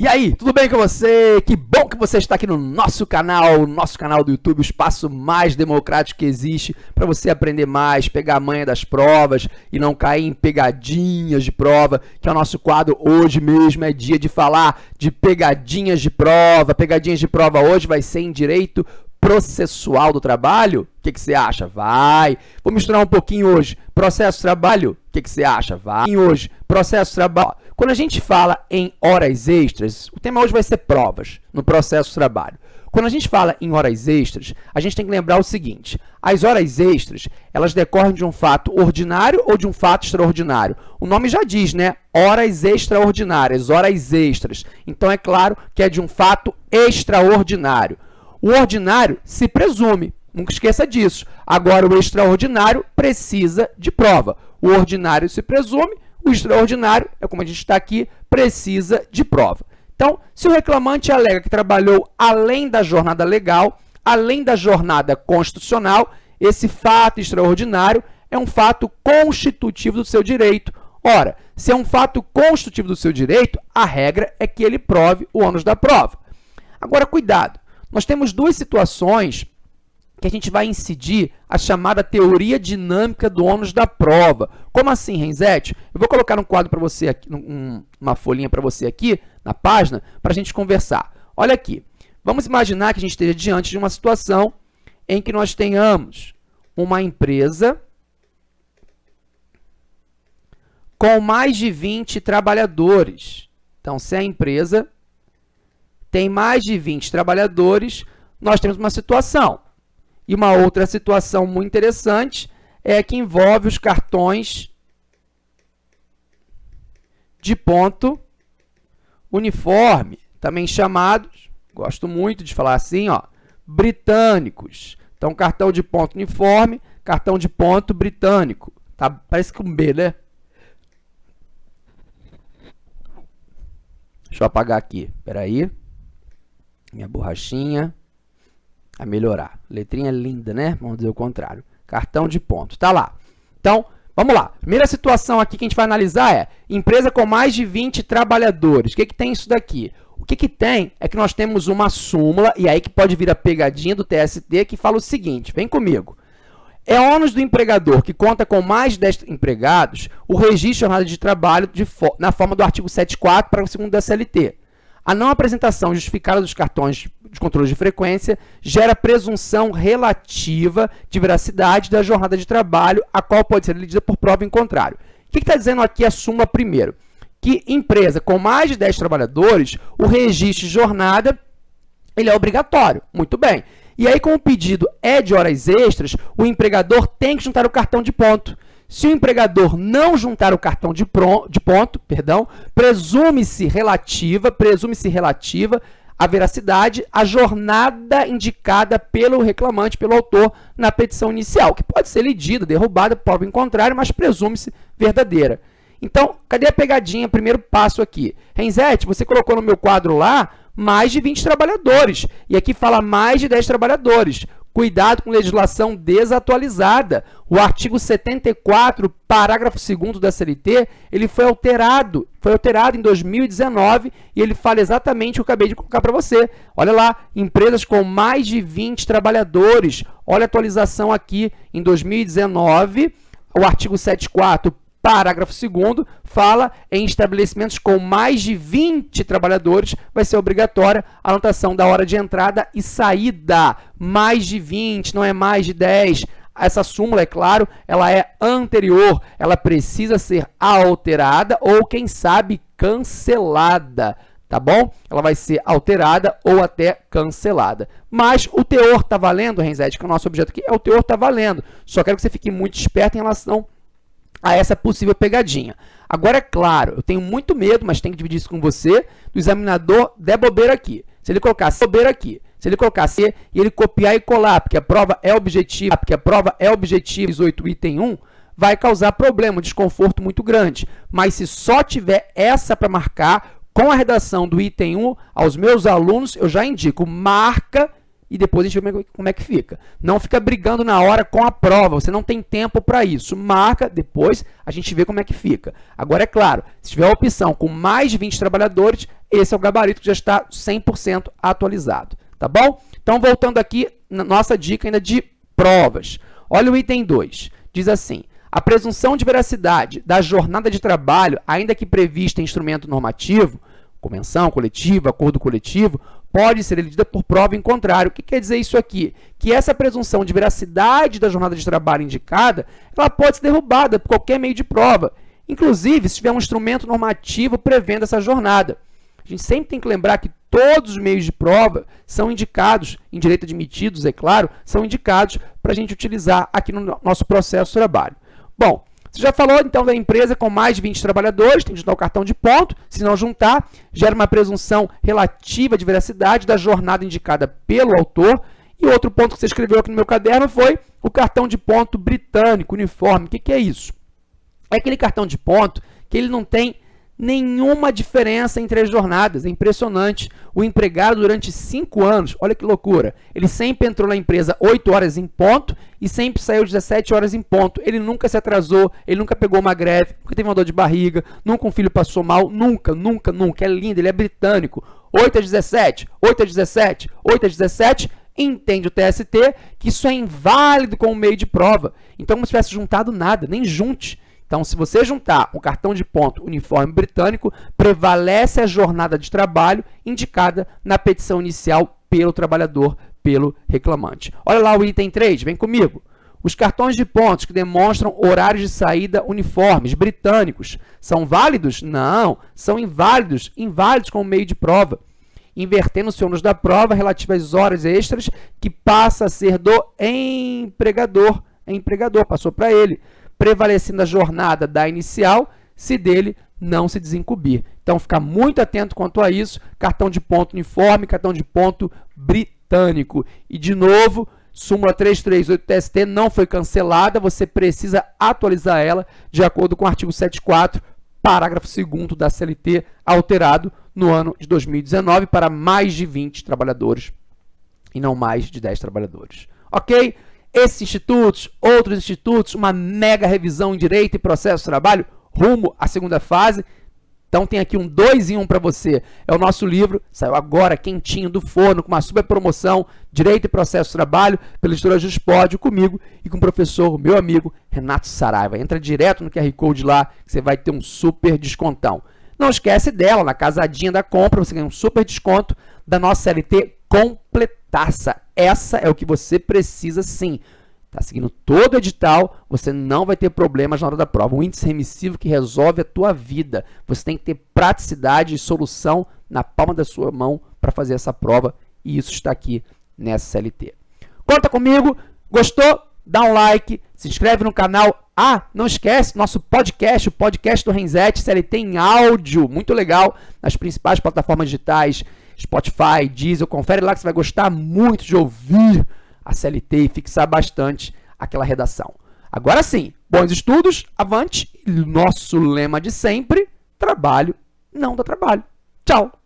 E aí, tudo bem com você? Que bom que você está aqui no nosso canal, nosso canal do YouTube, o espaço mais democrático que existe para você aprender mais, pegar a manha das provas e não cair em pegadinhas de prova, que é o nosso quadro hoje mesmo, é dia de falar de pegadinhas de prova. Pegadinhas de prova hoje vai ser em direito processual do trabalho? O que, que, você acha? Vai. Vou misturar um pouquinho hoje. Processo trabalho? O que, que, você acha? Vai. Hoje, processo trabalho. Quando a gente fala em horas extras, o tema hoje vai ser provas no processo trabalho. Quando a gente fala em horas extras, a gente tem que lembrar o seguinte, as horas extras, elas decorrem de um fato ordinário ou de um fato extraordinário? O nome já diz, né? Horas extraordinárias, horas extras. Então, é claro que é de um fato extraordinário. O ordinário se presume, nunca esqueça disso. Agora, o extraordinário precisa de prova. O ordinário se presume, o extraordinário, é como a gente está aqui, precisa de prova. Então, se o reclamante alega que trabalhou além da jornada legal, além da jornada constitucional, esse fato extraordinário é um fato constitutivo do seu direito. Ora, se é um fato constitutivo do seu direito, a regra é que ele prove o ônus da prova. Agora, cuidado, nós temos duas situações que a gente vai incidir a chamada teoria dinâmica do ônus da prova. Como assim, Renzete? Eu vou colocar um quadro para você aqui, um, uma folhinha para você aqui na página para a gente conversar. Olha aqui, vamos imaginar que a gente esteja diante de uma situação em que nós tenhamos uma empresa com mais de 20 trabalhadores. Então, se a empresa tem mais de 20 trabalhadores, nós temos uma situação e uma outra situação muito interessante é que envolve os cartões de ponto uniforme, também chamados, gosto muito de falar assim, ó, britânicos. Então, cartão de ponto uniforme, cartão de ponto britânico. Tá? Parece com B, né? Deixa eu apagar aqui. Espera aí. Minha borrachinha a melhorar. Letrinha linda, né? Vamos dizer o contrário. Cartão de ponto. Tá lá. Então, vamos lá. Primeira situação aqui que a gente vai analisar é empresa com mais de 20 trabalhadores. O que, que tem isso daqui? O que, que tem é que nós temos uma súmula, e aí que pode vir a pegadinha do TST, que fala o seguinte, vem comigo. É ônus do empregador que conta com mais de 10 empregados o registro de jornada de trabalho de fo na forma do artigo 74 para o segundo da CLT. A não apresentação justificada dos cartões de controle de frequência gera presunção relativa de veracidade da jornada de trabalho, a qual pode ser elegida por prova em contrário. O que está dizendo aqui a primeiro? Que empresa com mais de 10 trabalhadores, o registro de jornada ele é obrigatório. Muito bem. E aí, como o pedido é de horas extras, o empregador tem que juntar o cartão de ponto. Se o empregador não juntar o cartão de, de ponto, perdão, presume-se relativa, presume-se relativa a veracidade, a jornada indicada pelo reclamante, pelo autor, na petição inicial, que pode ser lidida, derrubada, prova em contrário, mas presume-se verdadeira. Então, cadê a pegadinha? Primeiro passo aqui. Renzete, você colocou no meu quadro lá mais de 20 trabalhadores. E aqui fala mais de 10 trabalhadores. Cuidado com legislação desatualizada. O artigo 74, parágrafo 2 da CLT, ele foi alterado, foi alterado em 2019 e ele fala exatamente o que eu acabei de colocar para você. Olha lá, empresas com mais de 20 trabalhadores. Olha a atualização aqui em 2019, o artigo 74, Parágrafo 2 fala em estabelecimentos com mais de 20 trabalhadores, vai ser obrigatória a anotação da hora de entrada e saída. Mais de 20, não é mais de 10. Essa súmula, é claro, ela é anterior, ela precisa ser alterada ou, quem sabe, cancelada, tá bom? Ela vai ser alterada ou até cancelada. Mas o teor está valendo, Renzete, que é o nosso objeto aqui, é o teor está valendo. Só quero que você fique muito esperto em relação a essa possível pegadinha. Agora, é claro, eu tenho muito medo, mas tenho que dividir isso com você, do examinador der bobeira aqui. Se ele colocar bobeira aqui, se ele colocar C e ele copiar e colar, porque a prova é objetiva, porque a prova é objetiva, 18 item 1, vai causar problema, um desconforto muito grande. Mas se só tiver essa para marcar, com a redação do item 1, aos meus alunos, eu já indico, marca e depois a gente vê como é que fica. Não fica brigando na hora com a prova, você não tem tempo para isso. Marca, depois a gente vê como é que fica. Agora, é claro, se tiver a opção com mais de 20 trabalhadores, esse é o gabarito que já está 100% atualizado, tá bom? Então, voltando aqui nossa dica ainda de provas. Olha o item 2, diz assim, a presunção de veracidade da jornada de trabalho, ainda que prevista em instrumento normativo, convenção coletiva, acordo coletivo, pode ser elidida por prova em contrário. O que quer dizer isso aqui? Que essa presunção de veracidade da jornada de trabalho indicada, ela pode ser derrubada por qualquer meio de prova, inclusive se tiver um instrumento normativo prevendo essa jornada. A gente sempre tem que lembrar que todos os meios de prova são indicados, em direito admitidos, é claro, são indicados para a gente utilizar aqui no nosso processo de trabalho. Bom, você já falou, então, da empresa com mais de 20 trabalhadores, tem que juntar o cartão de ponto, se não juntar, gera uma presunção relativa de veracidade da jornada indicada pelo autor. E outro ponto que você escreveu aqui no meu caderno foi o cartão de ponto britânico, uniforme. O que, que é isso? É aquele cartão de ponto que ele não tem nenhuma diferença entre as jornadas. É impressionante. O empregado, durante cinco anos, olha que loucura, ele sempre entrou na empresa 8 horas em ponto e sempre saiu 17 horas em ponto. Ele nunca se atrasou, ele nunca pegou uma greve, nunca teve uma dor de barriga, nunca um filho passou mal, nunca, nunca, nunca. É lindo, ele é britânico. 8 a 17, 8 a 17, 8 a 17, entende o TST que isso é inválido como meio de prova. Então, como se tivesse juntado nada, nem junte. Então, se você juntar um cartão de ponto uniforme britânico, prevalece a jornada de trabalho indicada na petição inicial pelo trabalhador, pelo reclamante. Olha lá o item 3, vem comigo. Os cartões de pontos que demonstram horários de saída uniformes, britânicos, são válidos? Não, são inválidos, inválidos como meio de prova. Invertendo-se o ônus da prova relativo às horas extras, que passa a ser do empregador. Empregador, passou para ele prevalecendo a jornada da inicial, se dele não se desincumbir. Então, ficar muito atento quanto a isso, cartão de ponto uniforme, cartão de ponto britânico. E, de novo, súmula 338 TST não foi cancelada, você precisa atualizar ela de acordo com o artigo 74, parágrafo 2 da CLT, alterado no ano de 2019 para mais de 20 trabalhadores e não mais de 10 trabalhadores. Ok? Esses institutos, outros institutos, uma mega revisão em Direito e Processo de Trabalho rumo à segunda fase. Então tem aqui um 2 em 1 um para você. É o nosso livro, saiu agora quentinho do forno, com uma super promoção, Direito e Processo de Trabalho, pela editora Juspódio, comigo e com o professor, meu amigo, Renato Saraiva. Entra direto no QR Code lá, que você vai ter um super descontão. Não esquece dela, na casadinha da compra, você ganha um super desconto da nossa CLT completaça. Essa é o que você precisa sim. Está seguindo todo o edital, você não vai ter problemas na hora da prova. Um índice remissivo que resolve a tua vida. Você tem que ter praticidade e solução na palma da sua mão para fazer essa prova. E isso está aqui nessa CLT. Conta comigo. Gostou? Dá um like, se inscreve no canal. Ah, não esquece, nosso podcast, o podcast do Renzetti, CLT em áudio, muito legal, nas principais plataformas digitais, Spotify, Diesel, confere lá que você vai gostar muito de ouvir a CLT e fixar bastante aquela redação. Agora sim, bons estudos, avante, nosso lema de sempre, trabalho não dá trabalho. Tchau!